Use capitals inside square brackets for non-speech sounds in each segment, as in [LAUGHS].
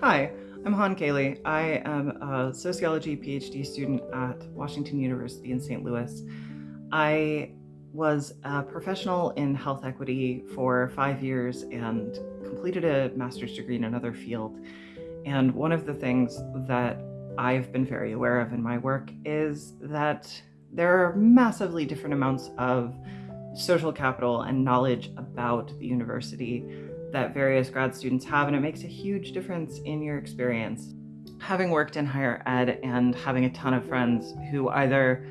Hi, I'm Han Kaylee. I am a sociology PhD student at Washington University in St. Louis. I was a professional in health equity for five years and completed a master's degree in another field. And one of the things that I've been very aware of in my work is that there are massively different amounts of social capital and knowledge about the university that various grad students have, and it makes a huge difference in your experience. Having worked in higher ed and having a ton of friends who either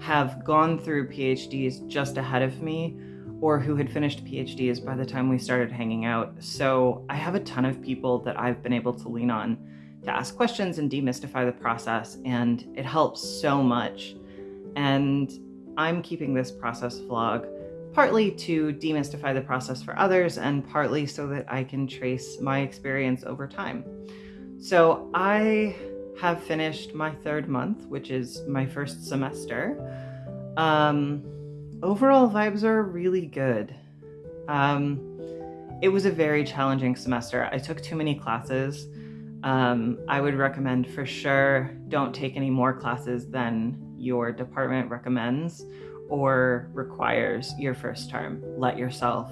have gone through PhDs just ahead of me or who had finished PhDs by the time we started hanging out. So I have a ton of people that I've been able to lean on to ask questions and demystify the process, and it helps so much. And I'm keeping this process vlog partly to demystify the process for others and partly so that I can trace my experience over time. So I have finished my third month, which is my first semester. Um, overall vibes are really good. Um, it was a very challenging semester. I took too many classes. Um, I would recommend for sure don't take any more classes than your department recommends or requires your first term. Let yourself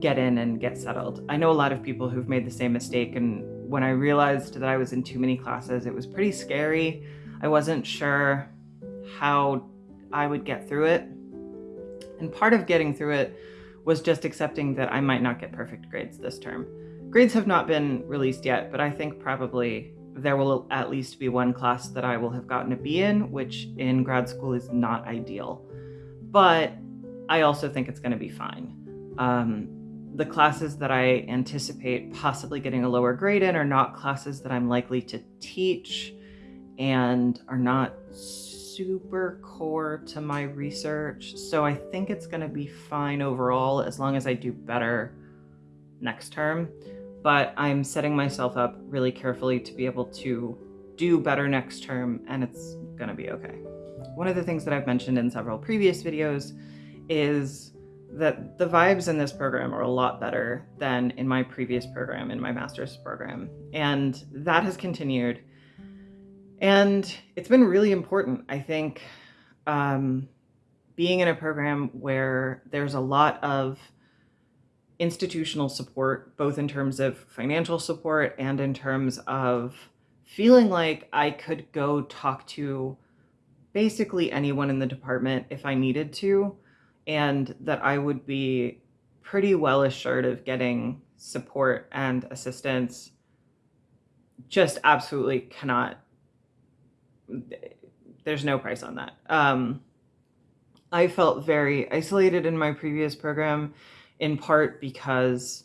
get in and get settled. I know a lot of people who've made the same mistake and when I realized that I was in too many classes, it was pretty scary. I wasn't sure how I would get through it. And part of getting through it was just accepting that I might not get perfect grades this term. Grades have not been released yet, but I think probably there will at least be one class that I will have gotten a B in, which in grad school is not ideal. But I also think it's going to be fine. Um, the classes that I anticipate possibly getting a lower grade in are not classes that I'm likely to teach and are not super core to my research. So I think it's going to be fine overall as long as I do better next term but I'm setting myself up really carefully to be able to do better next term and it's gonna be okay. One of the things that I've mentioned in several previous videos is that the vibes in this program are a lot better than in my previous program, in my master's program. And that has continued. And it's been really important. I think um, being in a program where there's a lot of institutional support, both in terms of financial support and in terms of feeling like I could go talk to basically anyone in the department if I needed to, and that I would be pretty well assured of getting support and assistance. Just absolutely cannot there's no price on that. Um, i felt very isolated in my previous program in part because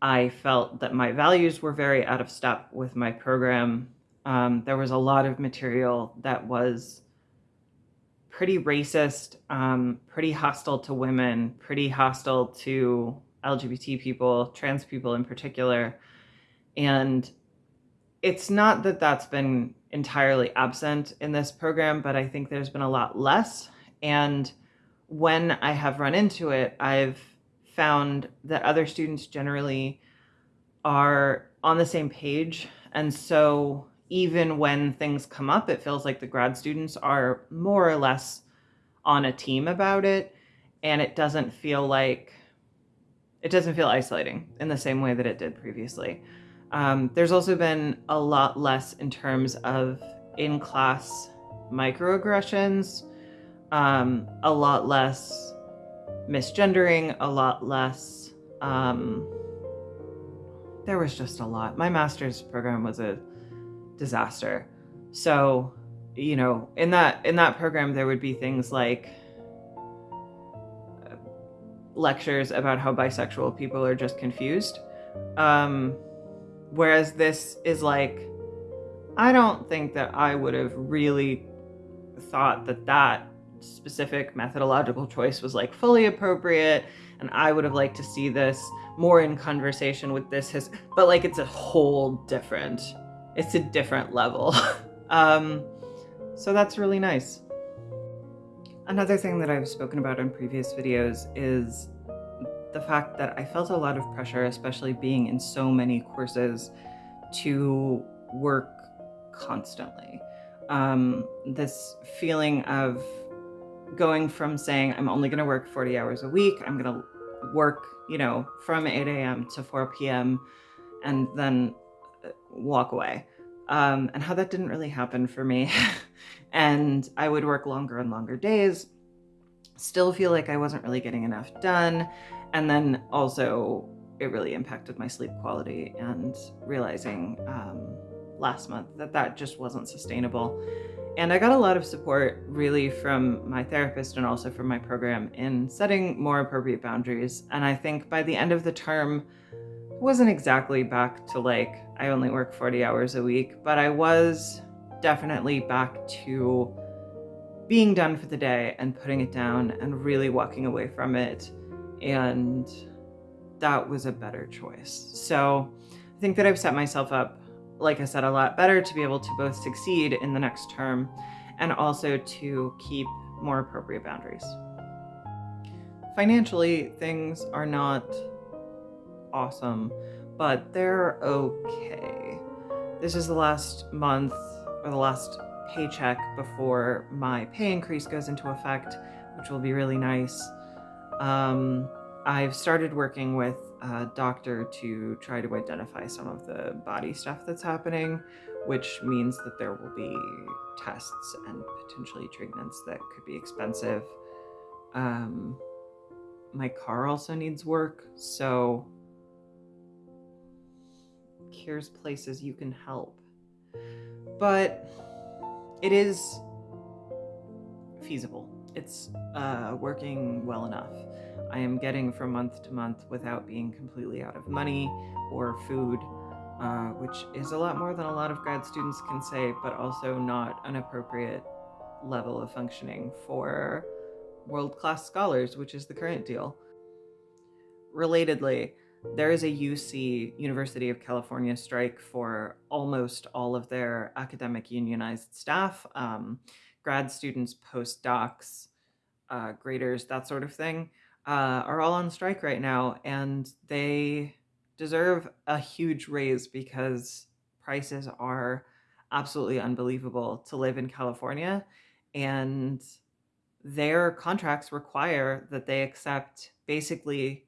I felt that my values were very out of step with my program. Um, there was a lot of material that was pretty racist, um, pretty hostile to women, pretty hostile to LGBT people, trans people in particular. And it's not that that's been entirely absent in this program, but I think there's been a lot less. And when I have run into it, I've found that other students generally are on the same page. And so even when things come up, it feels like the grad students are more or less on a team about it. And it doesn't feel like, it doesn't feel isolating in the same way that it did previously. Um, there's also been a lot less in terms of in-class microaggressions, um, a lot less misgendering, a lot less. Um, there was just a lot. My master's program was a disaster. So, you know, in that in that program there would be things like uh, lectures about how bisexual people are just confused. Um, whereas this is like, I don't think that I would have really thought that that specific methodological choice was like fully appropriate and I would have liked to see this more in conversation with this his but like it's a whole different it's a different level [LAUGHS] um so that's really nice another thing that I've spoken about in previous videos is the fact that I felt a lot of pressure, especially being in so many courses, to work constantly. Um, this feeling of going from saying, I'm only going to work 40 hours a week, I'm going to work, you know, from 8 a.m. to 4 p.m., and then uh, walk away. Um, and how that didn't really happen for me. [LAUGHS] and I would work longer and longer days, still feel like I wasn't really getting enough done. And then also, it really impacted my sleep quality and realizing um, last month that that just wasn't sustainable. And I got a lot of support really from my therapist and also from my program in setting more appropriate boundaries. And I think by the end of the term, wasn't exactly back to like I only work 40 hours a week, but I was definitely back to being done for the day and putting it down and really walking away from it. And that was a better choice. So I think that I've set myself up, like I said, a lot better to be able to both succeed in the next term and also to keep more appropriate boundaries. Financially, things are not awesome, but they're okay. This is the last month or the last paycheck before my pay increase goes into effect, which will be really nice. Um, I've started working with a doctor to try to identify some of the body stuff that's happening, which means that there will be tests and potentially treatments that could be expensive. Um, my car also needs work, so here's places you can help. But it is feasible. It's uh, working well enough. I am getting from month to month without being completely out of money or food, uh, which is a lot more than a lot of grad students can say, but also not an appropriate level of functioning for world class scholars, which is the current deal. Relatedly, there is a UC, University of California strike for almost all of their academic unionized staff, um, grad students, postdocs, uh, graders, that sort of thing, uh, are all on strike right now. And they deserve a huge raise because prices are absolutely unbelievable to live in California. And their contracts require that they accept basically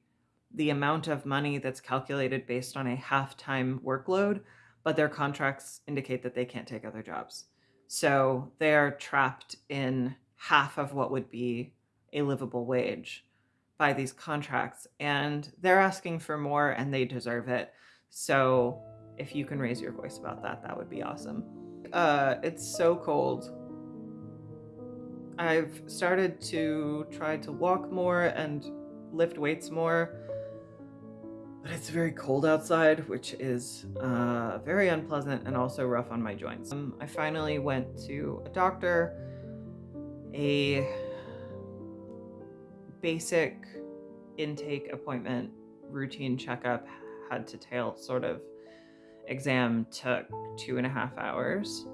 the amount of money that's calculated based on a half-time workload, but their contracts indicate that they can't take other jobs. So they are trapped in half of what would be a livable wage by these contracts and they're asking for more and they deserve it. So if you can raise your voice about that, that would be awesome. Uh, it's so cold. I've started to try to walk more and lift weights more but it's very cold outside, which is uh, very unpleasant and also rough on my joints. Um, I finally went to a doctor. A basic intake appointment, routine checkup, head to tail sort of exam took two and a half hours.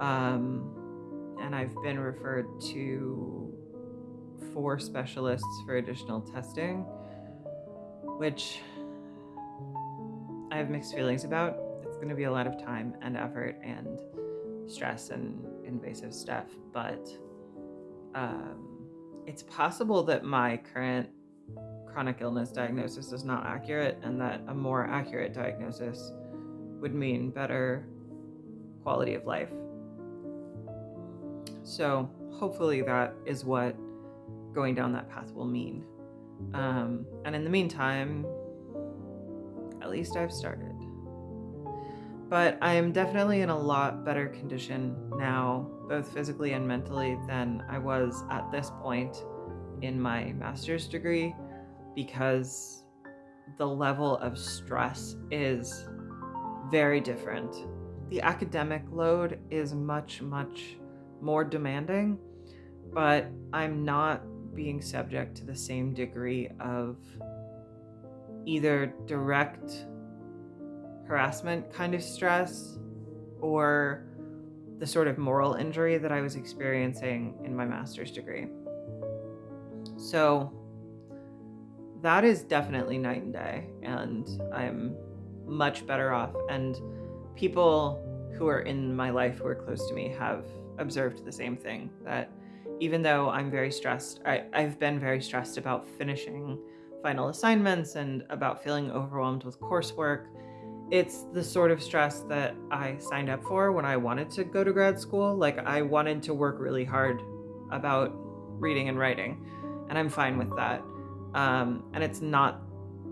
Um, and I've been referred to four specialists for additional testing, which I have mixed feelings about. It's going to be a lot of time and effort and stress and invasive stuff, but um, it's possible that my current chronic illness diagnosis is not accurate and that a more accurate diagnosis would mean better quality of life. So hopefully that is what going down that path will mean. Um, and in the meantime, at least I've started. But I am definitely in a lot better condition now, both physically and mentally, than I was at this point in my master's degree because the level of stress is very different. The academic load is much, much more demanding, but I'm not being subject to the same degree of either direct harassment kind of stress or the sort of moral injury that I was experiencing in my master's degree. So that is definitely night and day. And I'm much better off. And people who are in my life who are close to me have observed the same thing that even though I'm very stressed, I, I've been very stressed about finishing final assignments and about feeling overwhelmed with coursework. It's the sort of stress that I signed up for when I wanted to go to grad school. Like, I wanted to work really hard about reading and writing, and I'm fine with that. Um, and it's not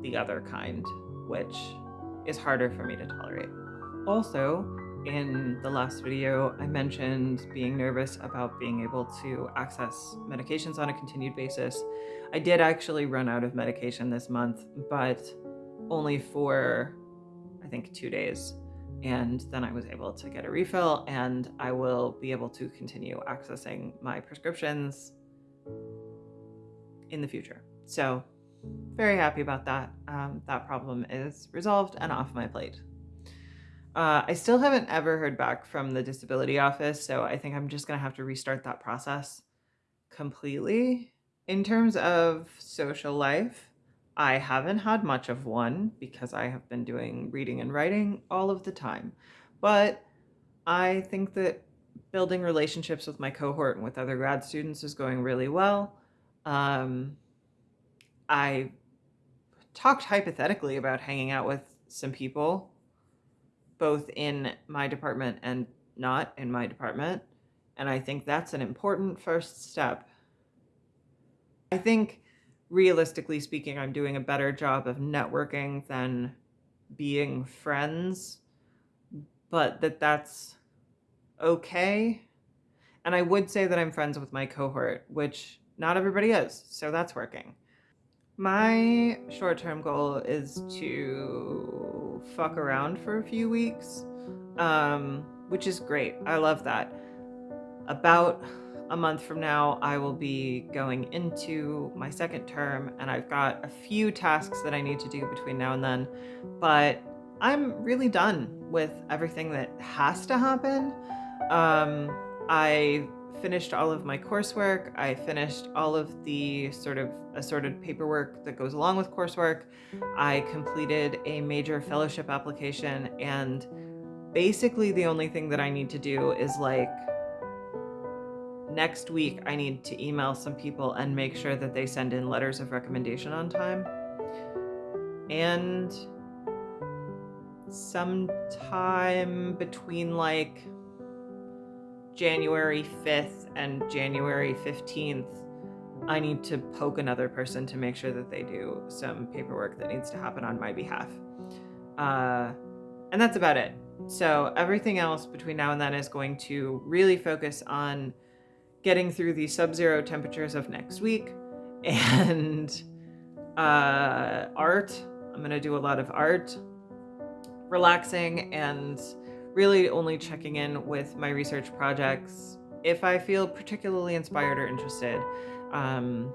the other kind, which is harder for me to tolerate. Also, in the last video, I mentioned being nervous about being able to access medications on a continued basis. I did actually run out of medication this month, but only for, I think, two days. And then I was able to get a refill and I will be able to continue accessing my prescriptions in the future. So very happy about that. Um, that problem is resolved and off my plate. Uh, I still haven't ever heard back from the disability office, so I think I'm just going to have to restart that process completely. In terms of social life, I haven't had much of one because I have been doing reading and writing all of the time. But I think that building relationships with my cohort and with other grad students is going really well. Um, I talked hypothetically about hanging out with some people both in my department and not in my department. And I think that's an important first step. I think realistically speaking, I'm doing a better job of networking than being friends, but that that's okay. And I would say that I'm friends with my cohort, which not everybody is, so that's working. My short-term goal is to fuck around for a few weeks, um, which is great. I love that. About a month from now, I will be going into my second term and I've got a few tasks that I need to do between now and then, but I'm really done with everything that has to happen. Um, I finished all of my coursework. I finished all of the sort of assorted paperwork that goes along with coursework. I completed a major fellowship application and basically the only thing that I need to do is like next week I need to email some people and make sure that they send in letters of recommendation on time. And sometime between like January 5th and January 15th, I need to poke another person to make sure that they do some paperwork that needs to happen on my behalf. Uh, and that's about it. So everything else between now and then is going to really focus on getting through the sub-zero temperatures of next week [LAUGHS] and uh, art. I'm going to do a lot of art, relaxing, and really only checking in with my research projects if I feel particularly inspired or interested. Um,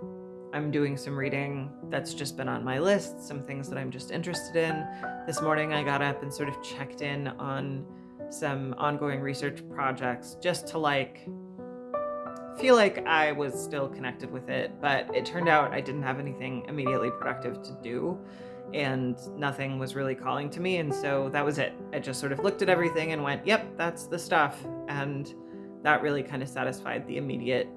I'm doing some reading that's just been on my list, some things that I'm just interested in. This morning I got up and sort of checked in on some ongoing research projects just to like feel like I was still connected with it, but it turned out I didn't have anything immediately productive to do and nothing was really calling to me. And so that was it. I just sort of looked at everything and went, yep, that's the stuff. And that really kind of satisfied the immediate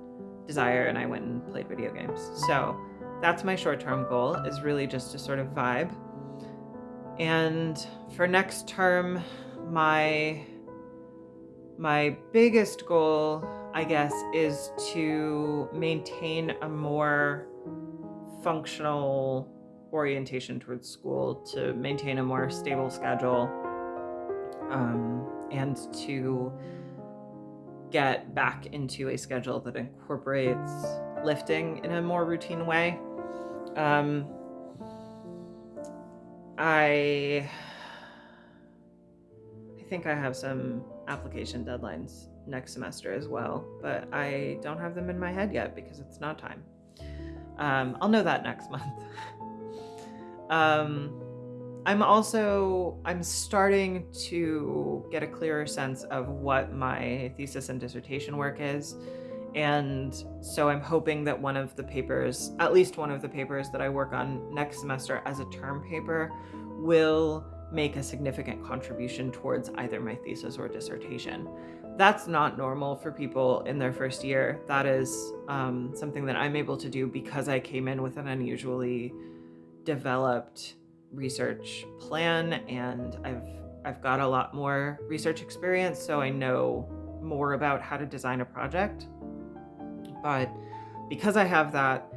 desire. And I went and played video games. So that's my short term goal is really just to sort of vibe. And for next term, my my biggest goal, I guess, is to maintain a more functional orientation towards school to maintain a more stable schedule um, and to get back into a schedule that incorporates lifting in a more routine way. Um, I I think I have some application deadlines next semester as well, but I don't have them in my head yet because it's not time. Um, I'll know that next month. [LAUGHS] Um, I'm also, I'm starting to get a clearer sense of what my thesis and dissertation work is. And so I'm hoping that one of the papers, at least one of the papers that I work on next semester as a term paper, will make a significant contribution towards either my thesis or dissertation. That's not normal for people in their first year. That is um, something that I'm able to do because I came in with an unusually developed research plan and I've I've got a lot more research experience so I know more about how to design a project. But because I have that,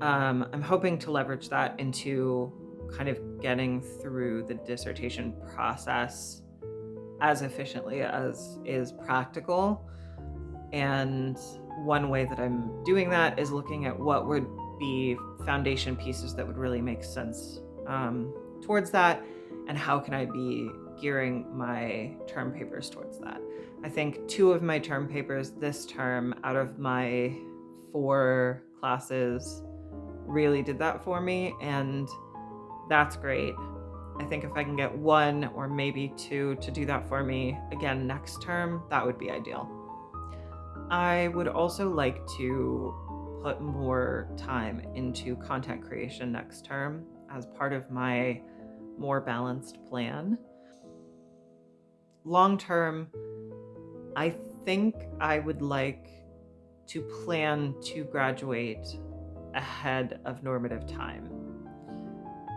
um, I'm hoping to leverage that into kind of getting through the dissertation process as efficiently as is practical. And one way that I'm doing that is looking at what would be foundation pieces that would really make sense um, towards that and how can I be gearing my term papers towards that. I think two of my term papers this term out of my four classes really did that for me and that's great. I think if I can get one or maybe two to do that for me again next term, that would be ideal. I would also like to put more time into content creation next term as part of my more balanced plan. Long term, I think I would like to plan to graduate ahead of normative time.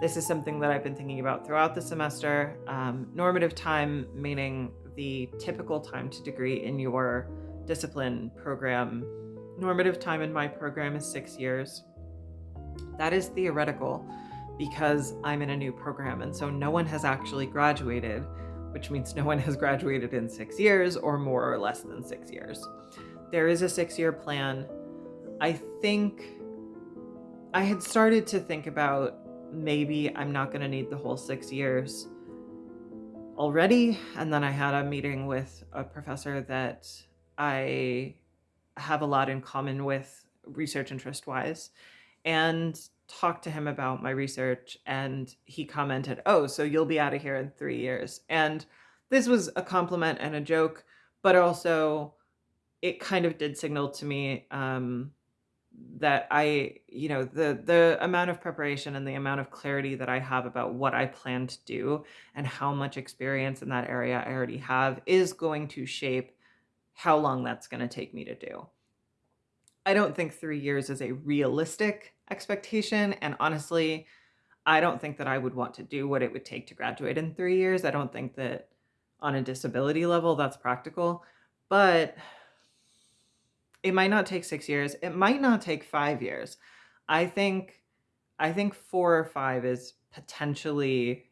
This is something that I've been thinking about throughout the semester. Um, normative time meaning the typical time to degree in your discipline program. Normative time in my program is six years. That is theoretical because I'm in a new program and so no one has actually graduated, which means no one has graduated in six years or more or less than six years. There is a six-year plan. I think I had started to think about maybe I'm not going to need the whole six years already. And then I had a meeting with a professor that I have a lot in common with research interest wise and talked to him about my research and he commented, oh, so you'll be out of here in three years. And this was a compliment and a joke, but also it kind of did signal to me um, that I, you know, the the amount of preparation and the amount of clarity that I have about what I plan to do and how much experience in that area I already have is going to shape how long that's going to take me to do. I don't think 3 years is a realistic expectation and honestly, I don't think that I would want to do what it would take to graduate in 3 years. I don't think that on a disability level that's practical, but it might not take six years. It might not take five years. I think, I think four or five is potentially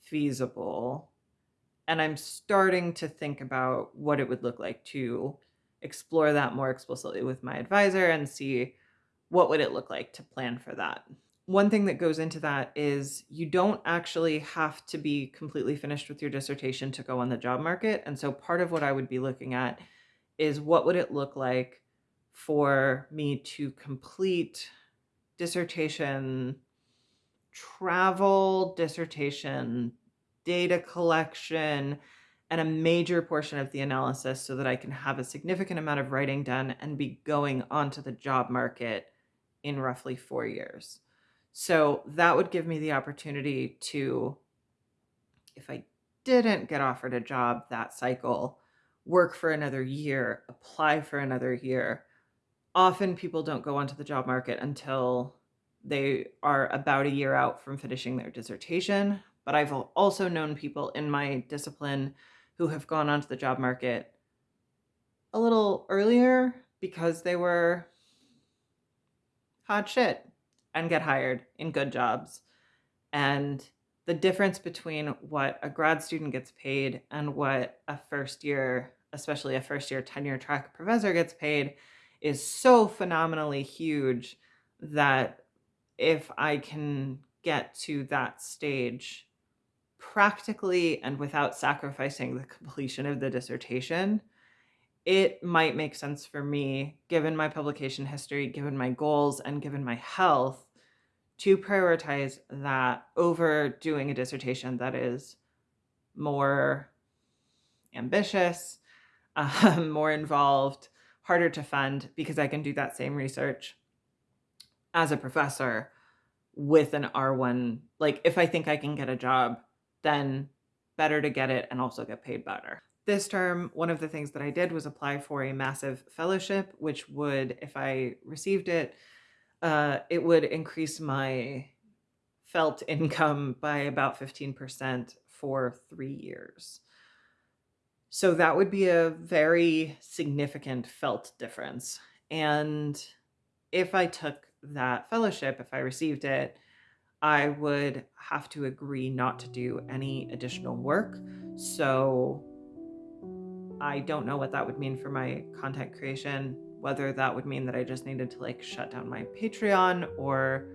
feasible. And I'm starting to think about what it would look like to explore that more explicitly with my advisor and see what would it look like to plan for that. One thing that goes into that is you don't actually have to be completely finished with your dissertation to go on the job market. And so part of what I would be looking at is what would it look like for me to complete dissertation travel, dissertation data collection, and a major portion of the analysis so that I can have a significant amount of writing done and be going onto the job market in roughly four years. So that would give me the opportunity to, if I didn't get offered a job that cycle, work for another year, apply for another year. Often people don't go onto the job market until they are about a year out from finishing their dissertation. But I've also known people in my discipline who have gone onto the job market a little earlier because they were hot shit and get hired in good jobs. And the difference between what a grad student gets paid and what a first year especially a first year tenure track professor gets paid is so phenomenally huge that if I can get to that stage practically and without sacrificing the completion of the dissertation, it might make sense for me, given my publication history, given my goals, and given my health, to prioritize that over doing a dissertation that is more ambitious, um, [LAUGHS] more involved, harder to fund because I can do that same research as a professor with an R1. Like, if I think I can get a job, then better to get it and also get paid better. This term, one of the things that I did was apply for a massive fellowship, which would, if I received it, uh, it would increase my felt income by about 15% for three years. So that would be a very significant felt difference. And if I took that fellowship, if I received it, I would have to agree not to do any additional work. So I don't know what that would mean for my content creation, whether that would mean that I just needed to like shut down my Patreon or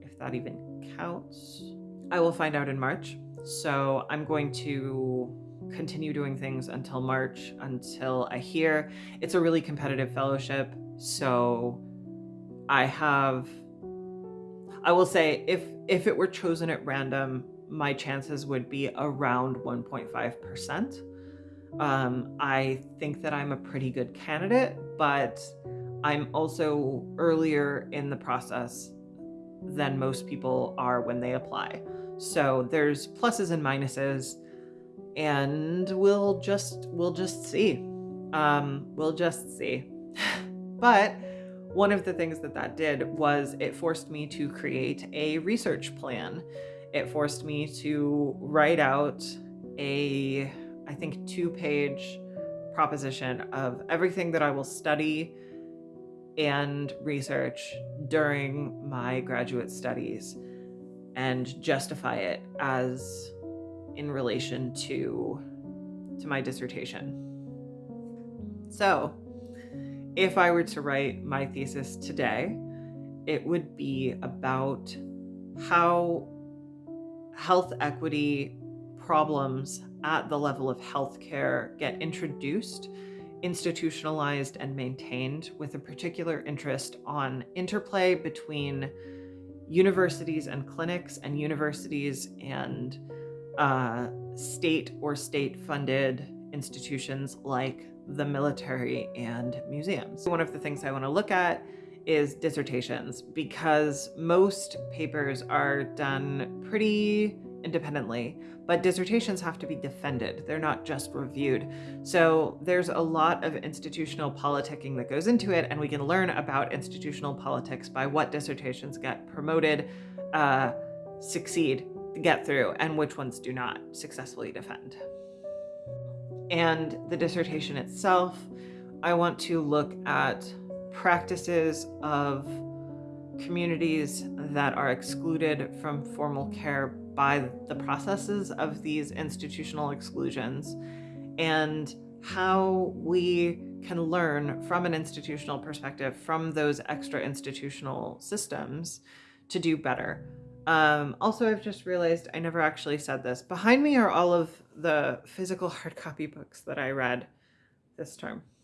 if that even counts. I will find out in March. So I'm going to continue doing things until March, until I hear. It's a really competitive fellowship. So I have, I will say, if, if it were chosen at random, my chances would be around 1.5%. Um, I think that I'm a pretty good candidate, but I'm also earlier in the process than most people are when they apply. So there's pluses and minuses and we'll just we'll just see. Um, we'll just see. [SIGHS] but one of the things that that did was it forced me to create a research plan. It forced me to write out a I think, two page proposition of everything that I will study and research during my graduate studies and justify it as in relation to to my dissertation. So, if I were to write my thesis today, it would be about how health equity problems at the level of healthcare get introduced, institutionalized, and maintained with a particular interest on interplay between universities and clinics and universities and uh, state or state funded institutions like the military and museums. One of the things I want to look at is dissertations because most papers are done pretty independently, but dissertations have to be defended. They're not just reviewed. So there's a lot of institutional politicking that goes into it, and we can learn about institutional politics by what dissertations get promoted, uh, succeed, get through, and which ones do not successfully defend. And the dissertation itself, I want to look at practices of communities that are excluded from formal care by the processes of these institutional exclusions and how we can learn from an institutional perspective from those extra institutional systems to do better. Um, also, I've just realized I never actually said this. Behind me are all of the physical [LAUGHS] hard copy books that I read this term.